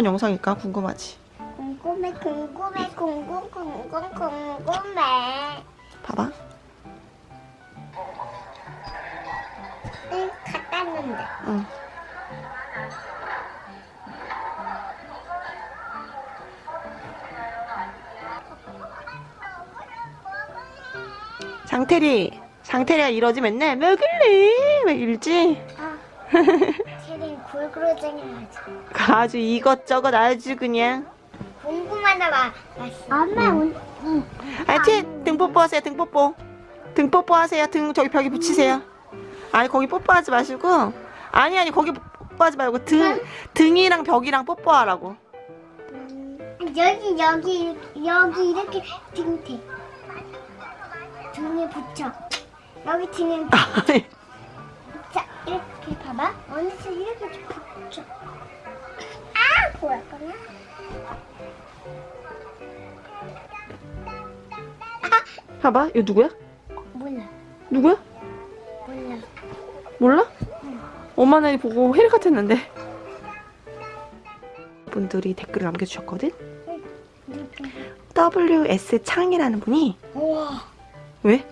어떤 영상일까 궁금하지? 궁금해 궁금해 궁금 궁금 궁금해 봐봐. 응 갖다 놨는데 응. 장태리, 장태리가 이러지 맨날 먹을래? 막 이러지? 아 골그로쟁이 하지 아주 이것저것 아주 그냥. 궁금하다 마 엄마 응. 응. 하여튼 등 뽀뽀하세요 등 뽀뽀. 등 뽀뽀하세요 등 저기 벽에 붙이세요. 아니 거기 뽀뽀하지 마시고. 아니 아니 거기 뽀뽀하지 말고 등 등이랑 벽이랑 뽀뽀하라고. 여기 여기 여기 이렇게 등 대. 등에 붙여. 여기 등에 자 이렇게 봐봐. 어느새 이렇게 좀 붙여. 아 뭐야 거냐 봐봐. 이거 누구야? 몰라. 누구야? 몰라. 몰라? 엄마는 보고 혜리 같았는데. 분들이 댓글을 남겨주셨거든? WS 창이라는 분이 우와. 왜?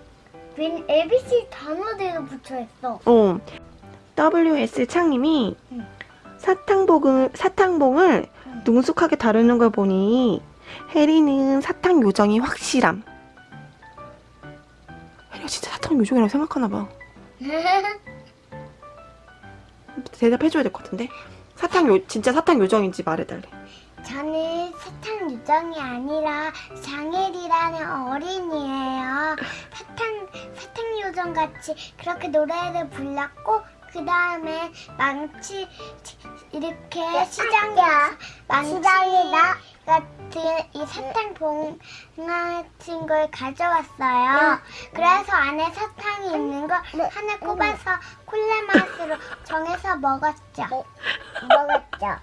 웬 ABC 단어대로 붙여있어. 어 WS 창님이 응. 사탕봉을 사탕봉을 응. 능숙하게 다루는 걸 보니 혜리는 사탕 요정이 확실함. 혜리가 진짜 사탕 요정이라고 생각하나 봐. 대답해줘야 될 것 같은데. 사탕 요 진짜 사탕 요정인지 말해달래. 저는 사탕 요정이 아니라 장혜리라는 어린이에요. 사탕 사탕 요정 같이 그렇게 노래를 불렀고 그 다음에 망치 이렇게 시장에 망치 같은 이 사탕 봉 같은 걸 가져왔어요. 그래서 안에 사탕이 있는 거 하나 꼽아서 콜라 맛으로 정해서 먹었죠. 먹었죠.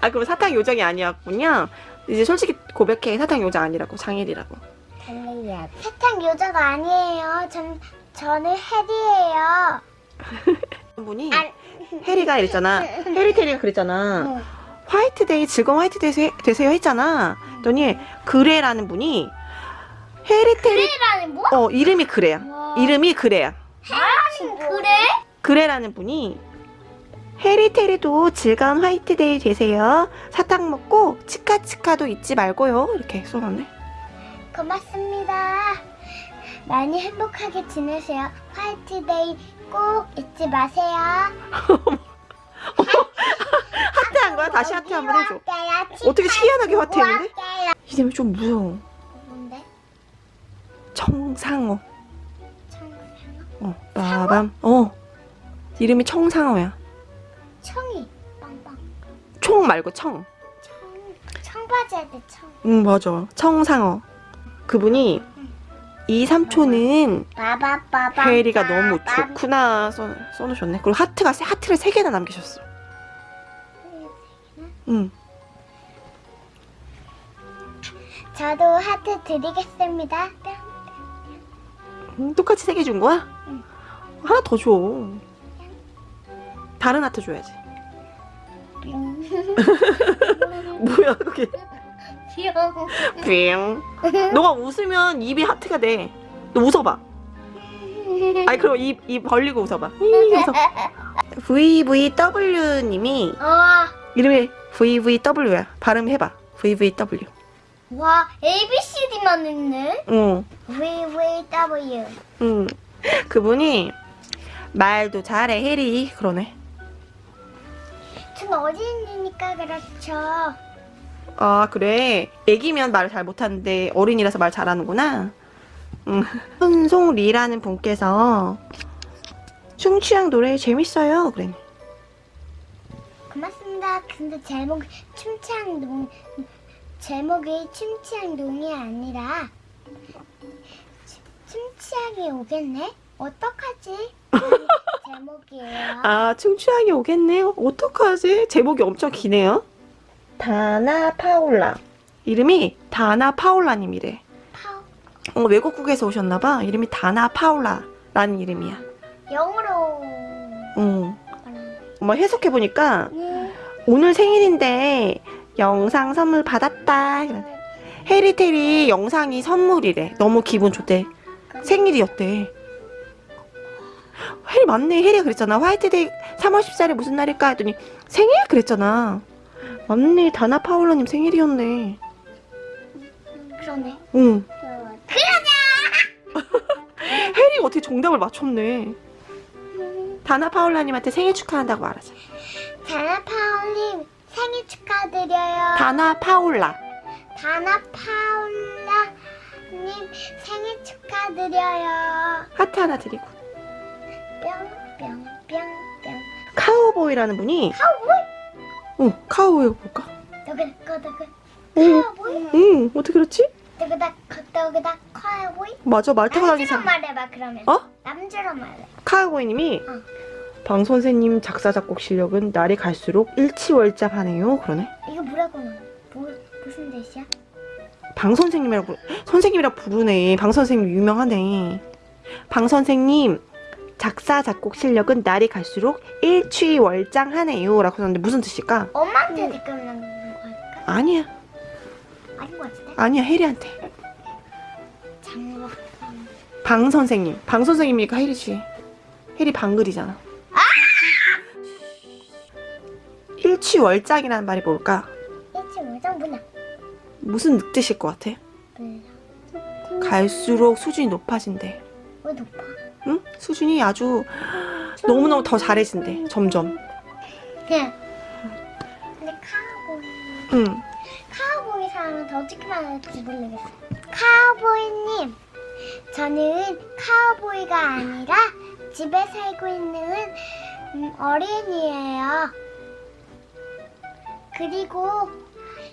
아 그럼 사탕 요정이 아니었군요. 이제 솔직히 고백해 사탕 요정 아니라고 장일이라고. 사탕 요정 아니에요. 전 저는 해리예요. 분이 안- 혜리가 이랬잖아. 혜리 테리가 그랬잖아. 응. 화이트데이 즐거운 화이트데이 되세요 했잖아. 그랬더니 그래라는 분이 해리 테리 그래라는 뭐? 어 이름이 그래야. 와. 이름이 그래야. 그래? 그래라는 분이 해리 테리도 즐거운 화이트데이 되세요. 사탕 먹고 치카치카도 잊지 말고요. 이렇게 써놨네. 고맙습니다. 많이 행복하게 지내세요. 화이트데이 꼭 잊지 마세요. 하트한 거야? 다시 하트 한번 해줘. 어떻게 희한하게 하트했는데? 이름이 좀 무서워. 뭔데? 청상어. 청상어? 어, 빠밤. 어. 이름이 청상어야. 청이 빵빵. 총 말고 청. 청 청바지 할 때 청. 응, 맞아. 청상어. 그분이 이 삼촌은. 혜리가 너무 좋구나 써, 써놓으셨네. 그리고 하트가 세- 하트를 세 개나 남기셨어. 응. 저도 하트 드리겠습니다. 음, 똑같이 세 개 준 거야? 응. 하나 더 줘. 다른 하트 줘야지. 뭐야 그게? 귀여워. 뿅. 너가 웃으면 입이 하트가 돼. 너 웃어봐. 아니 그럼 입, 입 벌리고 웃어봐. 이, 웃어. VVW님이 어, 이름이 VVW야. 발음해봐. VVW. 와, ABCD만 있네. 응. VVW. 응. 그분이 말도 잘해 해리 그러네. 전 어린이니까 그렇죠. 아 그래. 애기면 말을 잘 못하는데 어린이라서 말 잘하는구나. 응. 손송리라는 분께서 춤취향 노래 재밌어요. 그래. 고맙습니다. 근데 제목 춤추한 농 제목이 춤추한 농이 아니라 춤- 춤추하게 오겠네. 어떡하지? 제목이에요. 아 춤취향이 오겠네요. 어떡하지? 제목이 엄청 기네요. 다나 파올라. 이름이 다나 파올라님이래. 파우 어, 외국국에서 오셨나봐. 이름이 다나 파올라라는 이름이야. 영어로 응. 말하는 엄마 해석해보니까 음, 오늘 생일인데 영상 선물 받았다. 해리테리 영상이 선물이래. 너무 기분 좋대. 생일이었대. 해리 맞네. 해리가 그랬잖아. 화이트데이 3월 14일에 무슨 날일까? 했더니 생일? 그랬잖아. 맞네. 다나 파울러님 생일이었네. 그러네. 응. 그러냐? 해리가 어떻게 정답을 맞췄네. 다나 파울라님한테 생일 축하한다고 말하자. 다나 파울님 생일 축하드려요. 다나 파울라. 다나 파울라님 생일 축하드려요. 하트 하나 드리고. 뿅뿅뿅뿅. 카우보이라는 분이 카우보이? 어 카우보이 볼까? 응. 어떻게 그렇지? 맞아 말 타고 다니는 사람. 말해봐 그러면. 어? 남주로 말해. 카우보이님이 응. 방 선생님 작사 작곡 실력은 날이 갈수록 일치월장하네요. 그러네. 이거 뭐라고 나? 뭐 무슨 뜻이야? 방 선생님이라고 선생님이라 부르네. 방 선생님 유명하네. 방 선생님 작사 작곡 실력은 날이 갈수록 일취월장하네요 라고 했는데 무슨 뜻일까? 엄마한테 댓글 남기는 거니까? 아니야. 아닌 것 같은데? 아니야 해리한테. 장로. 방 선생님. 방 선생님이니까 해리지. 해리 방글이잖아. 일취월장이라는 말이 뭘까? 일치 월장 뭐냐? 무슨 뜻일 것 같아? 몰라. 갈수록 수준이 높아진대. 왜 높아? 응? 수준이 아주 너무너무 더 잘해진대. 점점. 그냥. 근데 카우보이. 응. 카우보이 사람은 더 어떻게 말할지 모르겠어. 카우보이님, 저는 카우보이가 아니라 집에 살고 있는 음, 어린이에요. 그리고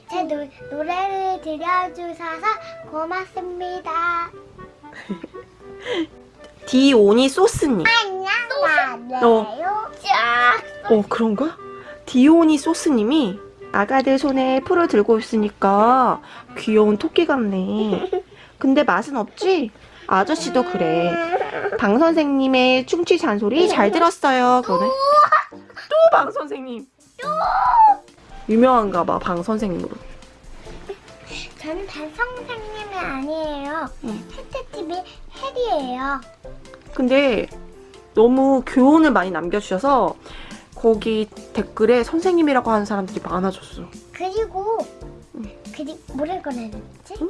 제 노, 노래를 들려주셔서 고맙습니다. 디오니 소스님. 안녕하세요. 쫙. 어, 그런가? 디오니 소스님이 아가들 손에 풀을 들고 있으니까 귀여운 토끼 같네. 근데 맛은 없지? 아저씨도 그래. 방 선생님의 충치 잔소리 잘 들었어요. 그러네. 또방 선생님. 유명한가 봐, 방 선생님으로. 저는 단 선생님이 아니에요. 응. 혜태TV 혜리예요. 근데 너무 교훈을 많이 남겨주셔서 거기 댓글에 선생님이라고 하는 사람들이 많아졌어. 그리고 응. 그리 해야 되지? 응?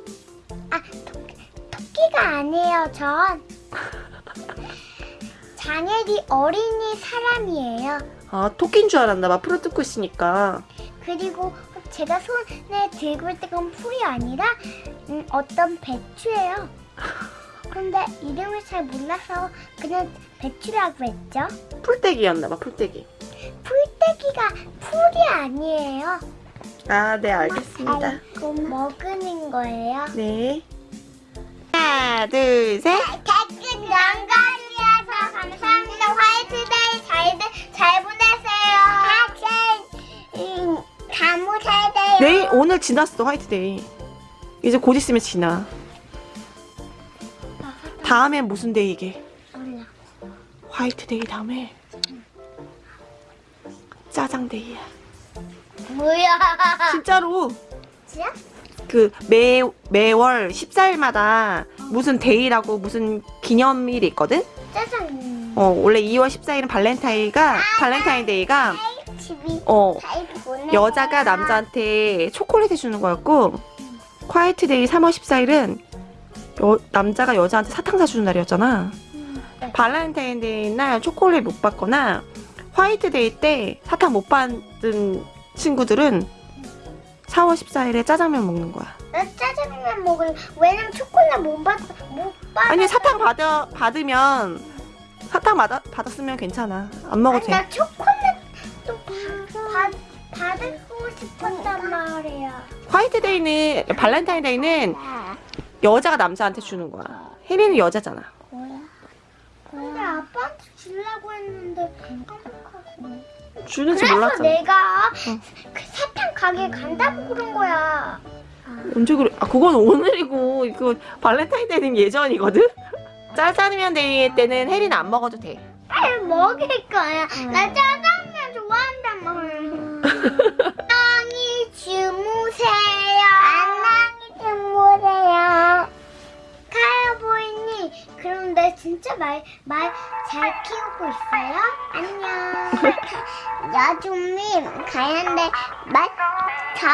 아 토끼, 토끼가 아니에요. 전 자녀리 어린이 사람이에요. 아, 토끼인 줄 알았나 봐. 풀을 뜯고 있으니까. 그리고 제가 손에 들고 있던 건 풀이 아니라 음, 어떤 배추예요. 근데 이름을 잘 몰라서 그냥 배추라고 했죠. 풀떼기였나 봐, 풀떼기. 풀떼기가 풀이 아니에요. 아, 네, 알겠습니다. 아이고, 먹는 거예요. 네. 하나, 둘, 셋. 댓글 남겨주셔서 감사합니다. 화이트데이 잘, 잘 보내세요. 음, 다무 잘 돼요. 내일, 오늘 지났어, 화이트데이. 이제 곧 있으면 지나. 다음엔 무슨 데이 이게? 몰라. 화이트데이 다음에 짜장데이야. 뭐야? 진짜로. 진짜? 그 매, 매월 14일마다 무슨 데이라고 무슨 기념일이 있거든? 짜장. 어, 원래 2월 14일은 발렌타인가, 발렌타인데이가, 집이 어, 잘 보내. 여자가 남자한테 초콜릿 해주는 거였고, 화이트데이 3월 14일은 여, 남자가 여자한테 사탕 사주는 날이었잖아. 네. 발렌타인데이 날 초콜릿 못 받거나, 화이트데이 때 사탕 못 받은 친구들은 4월 14일에 짜장면 먹는 거야. 나 짜장면 먹을. 왜냐면 초콜릿 못 받, 못 받. 아니 사탕 받아 받으면 사탕 받아, 받았으면 괜찮아. 안 먹어도 돼. 나 초콜릿도 받, 받, 받고 싶었단 말이야. 화이트데이는 발렌타인데이는 여자가 남자한테 주는 거야. 혜리는 여자잖아. 뭐야? 근데 아빠한테 주려고 했는데 깜빡하고. 주는지 몰랐잖아. 내가 응. 그 사탕 가게 간다고 그런 거야. 언제 그래? 아 그건 오늘이고 이거 발렌타인데이는 예전이거든. 짜장면 데이 때는 혜리는 안 먹어도 돼. 빨리 먹을 거야. 나 짜 말, 말잘 키우고 있어요? 안녕. 야좀님, 가야한데 말 잘